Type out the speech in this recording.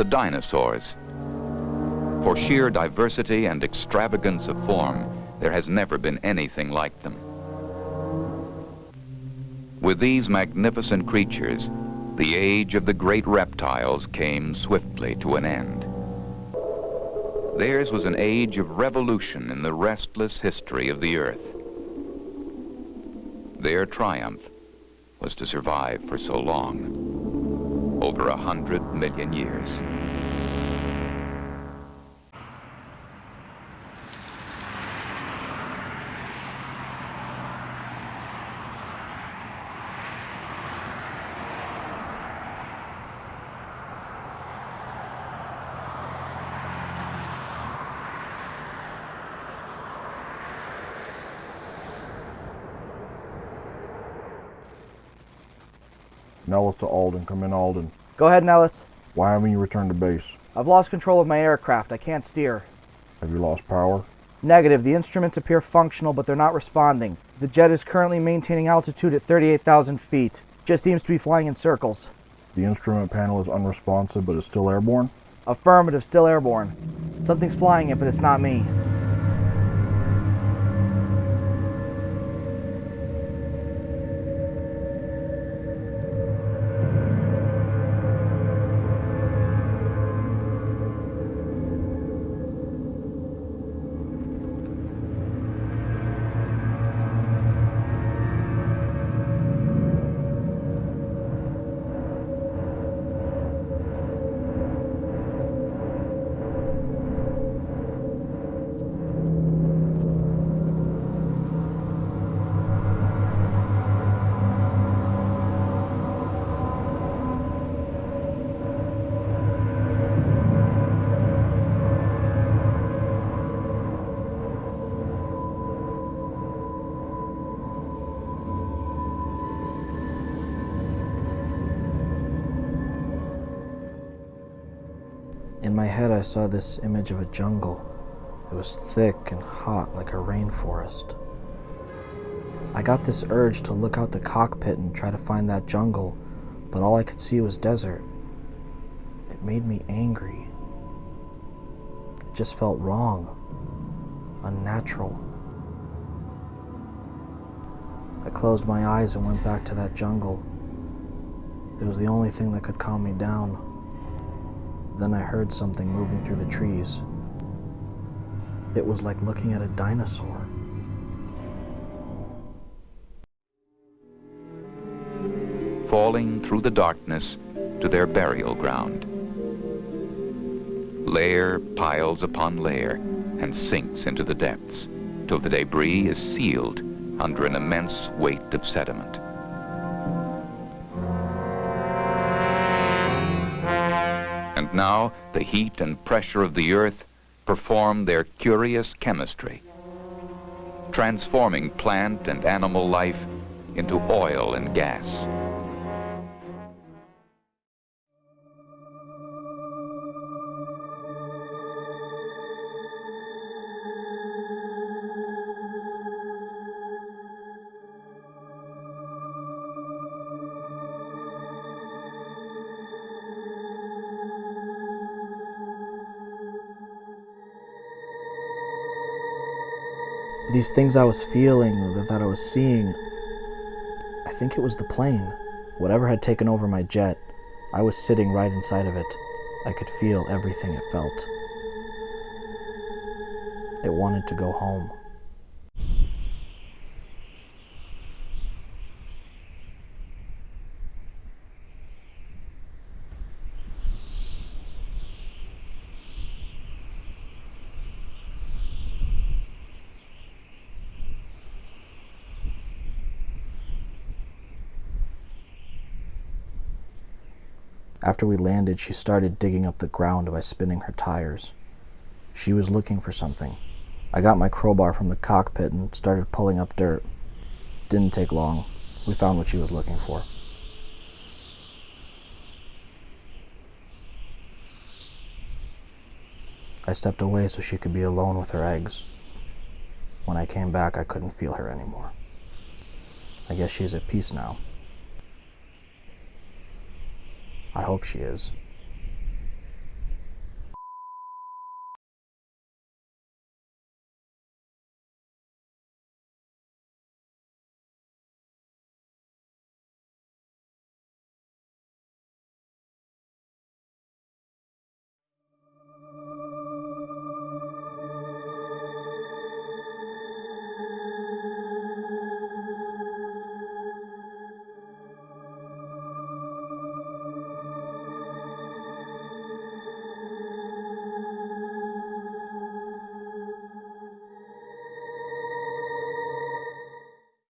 the dinosaurs. For sheer diversity and extravagance of form, there has never been anything like them. With these magnificent creatures, the age of the great reptiles came swiftly to an end. Theirs was an age of revolution in the restless history of the earth. Their triumph was to survive for so long, over a hundred million years. Nellis to Alden. Come in, Alden. Go ahead, Nellis. Why haven't you returned to base? I've lost control of my aircraft. I can't steer. Have you lost power? Negative. The instruments appear functional, but they're not responding. The jet is currently maintaining altitude at 38,000 feet. Just seems to be flying in circles. The instrument panel is unresponsive, but is still airborne? Affirmative. Still airborne. Something's flying it, but it's not me. In my head, I saw this image of a jungle. It was thick and hot like a rainforest. I got this urge to look out the cockpit and try to find that jungle, but all I could see was desert. It made me angry. It just felt wrong, unnatural. I closed my eyes and went back to that jungle. It was the only thing that could calm me down. Then I heard something moving through the trees. It was like looking at a dinosaur. falling through the darkness to their burial ground. Layer piles upon layer and sinks into the depths till the debris is sealed under an immense weight of sediment. Now the heat and pressure of the earth perform their curious chemistry, transforming plant and animal life into oil and gas. These things I was feeling, that that I was seeing, I think it was the plane. Whatever had taken over my jet, I was sitting right inside of it. I could feel everything it felt. It wanted to go home. After we landed, she started digging up the ground by spinning her tires. She was looking for something. I got my crowbar from the cockpit and started pulling up dirt. Didn't take long. We found what she was looking for. I stepped away so she could be alone with her eggs. When I came back, I couldn't feel her anymore. I guess she's at peace now. I hope she is.